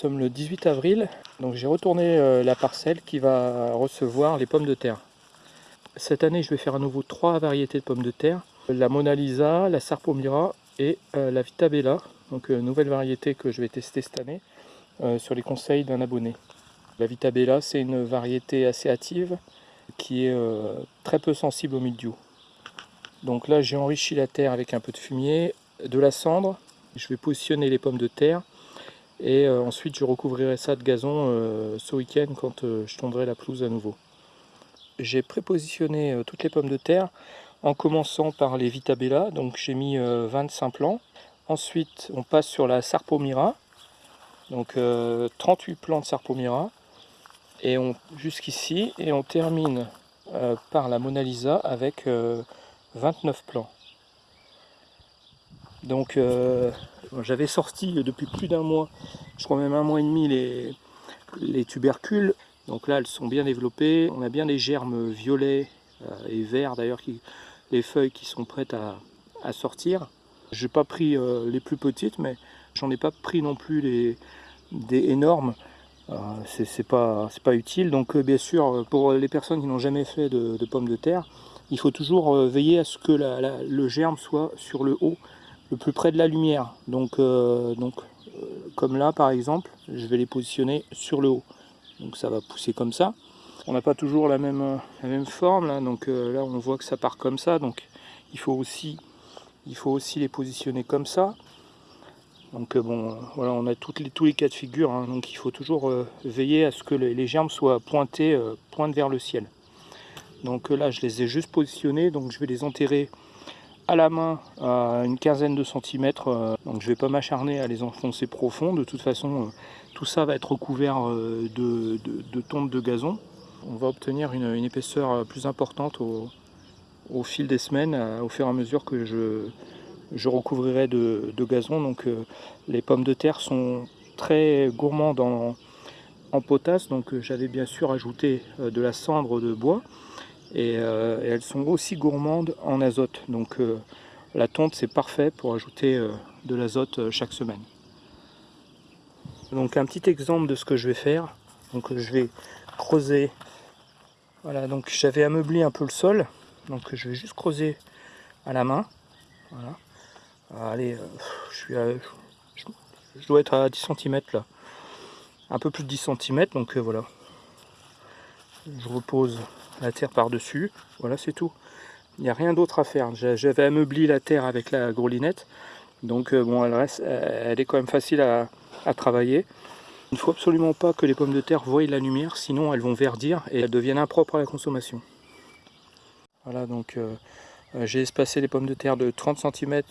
Sommes le 18 avril, donc j'ai retourné euh, la parcelle qui va recevoir les pommes de terre. Cette année, je vais faire à nouveau trois variétés de pommes de terre. La Mona Lisa, la Sarpomira et euh, la Vitabella. Donc euh, nouvelle variété que je vais tester cette année sur les conseils d'un abonné. La Vitabella, c'est une variété assez hâtive qui est très peu sensible au mildiou. Donc là, j'ai enrichi la terre avec un peu de fumier, de la cendre. Je vais positionner les pommes de terre et euh, ensuite, je recouvrirai ça de gazon euh, ce week-end quand euh, je tondrai la pelouse à nouveau. J'ai prépositionné toutes les pommes de terre en commençant par les Vitabella. Donc j'ai mis 25 plants. Ensuite, on passe sur la Sarpomira. Donc 38 plants de Sarpomira. Et on jusqu'ici. Et on termine par la Mona Lisa avec 29 plants. Donc j'avais sorti depuis plus d'un mois, je crois même un mois et demi, les, les tubercules. Donc là, elles sont bien développées. On a bien les germes violets euh, et verts d'ailleurs, les feuilles qui sont prêtes à, sortir. Je n'ai pas pris euh, les plus petites, mais j'en ai pas pris non plus les, des énormes. Euh, c'est pas, pas utile. Donc bien sûr, pour les personnes qui n'ont jamais fait de, pommes de terre, il faut toujours veiller à ce que le germe soit sur le haut le plus près de la lumière. Donc, euh, donc euh, comme là par exemple, je vais les positionner sur le haut. Donc ça va pousser comme ça. On n'a pas toujours la même, la même forme là, donc euh, là on voit que ça part comme ça. Donc il faut aussi, il faut aussi les positionner comme ça. Donc bon, voilà, on a toutes les, tous les cas de figure, hein. donc il faut toujours veiller à ce que les, germes soient pointés, pointent vers le ciel. Donc là, je les ai juste positionnés, donc je vais les enterrer à la main à une quinzaine de centimètres. Euh, donc je vais pas m'acharner à les enfoncer profond. De toute façon, euh, tout ça va être recouvert euh, de, tonte de gazon. On va obtenir une, épaisseur plus importante au, fil des semaines, au fur et à mesure que je, recouvrirai de, gazon. Donc les pommes de terre sont très gourmandes en potasse. Donc j'avais bien sûr ajouté de la cendre de bois. Euh, et, elles sont aussi gourmandes en azote. Donc euh, la tonte c'est parfait pour ajouter euh, de l'azote chaque semaine. Donc un petit exemple de ce que je vais faire. Donc je vais creuser. Voilà, donc j'avais ameubli un peu le sol. Donc je vais juste creuser à la main. Voilà. Allez, je suis je, dois être à 10 cm là. Un peu plus de 10 cm, donc voilà. Je repose la terre par-dessus. Voilà, c'est tout. Il n'y a rien d'autre à faire. J'avais ameubli la terre avec la groulinette. Donc euh, bon, elle, reste, elle est quand même facile à, travailler. Il ne faut absolument pas que les pommes de terre voient la lumière, sinon elles vont verdir et elles deviennent impropres à la consommation. Voilà, donc euh, euh, j'ai espacé les pommes de terre de 30 cm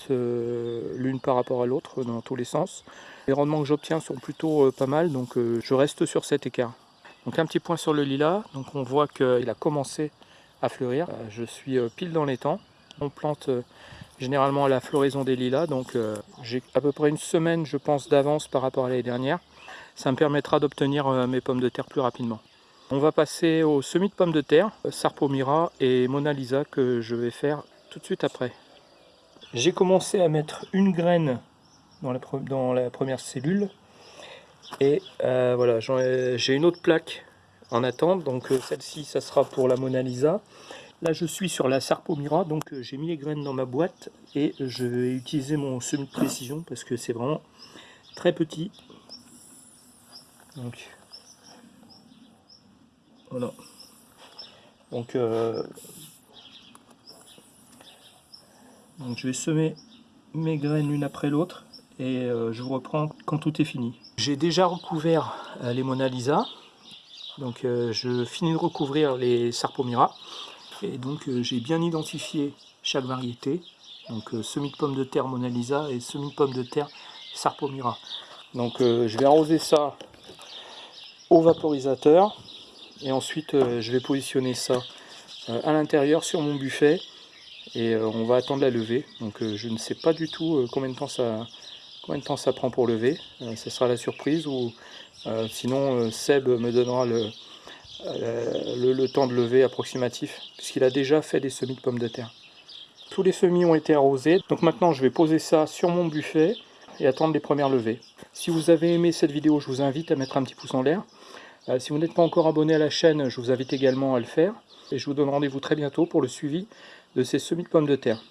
l'une par rapport à l'autre dans tous les sens. Les rendements que j'obtiens sont plutôt pas mal, donc je reste sur cet écart. Donc un petit point sur le lilas, donc on voit qu'il a commencé à fleurir. Euh, je suis euh, pile dans les temps. On plante euh, généralement à la floraison des lilas, donc j'ai à peu près une semaine je pense d'avance par rapport à l'année dernière. Ça me permettra d'obtenir mes pommes de terre plus rapidement. On va passer au semis de pommes de terre, Sarpomira et Mona Lisa que je vais faire tout de suite après. J'ai commencé à mettre une graine dans la première cellule et euh, voilà, j'ai une autre plaque en attente, donc euh, celle-ci, ça sera pour la Mona Lisa. Là, je suis sur la Sarpomira, donc euh, j'ai mis les graines dans ma boîte et je vais utiliser mon semi de précision parce que c'est vraiment très petit. Donc, voilà. Donc, donc je vais semer mes graines l'une après l'autre et je vous reprends quand tout est fini. J'ai déjà recouvert euh, les Mona Lisa. Donc euh, je finis de recouvrir les Sarpomira. Et donc euh, j'ai bien identifié chaque variété. Donc semi de pommes de terre Mona Lisa et semi de pommes de terre Sarpomira. Donc je vais arroser ça au vaporisateur. Et ensuite je vais positionner ça à l'intérieur sur mon buffet. Et on va attendre la levée. Donc je ne sais pas du tout combien de temps ça, Combien de temps ça prend pour lever? Euh, Ce sera la surprise ou euh, sinon euh, Seb me donnera le, temps de lever approximatif puisqu'il a déjà fait des semis de pommes de terre. Tous les semis ont été arrosés, donc maintenant je vais poser ça sur mon buffet. et attendre les premières levées. Si vous avez aimé cette vidéo, je vous invite à mettre un petit pouce en l'air. Si vous n'êtes pas encore abonné à la chaîne, je vous invite également à le faire. Et je vous donne rendez-vous très bientôt pour le suivi de ces semis de pommes de terre.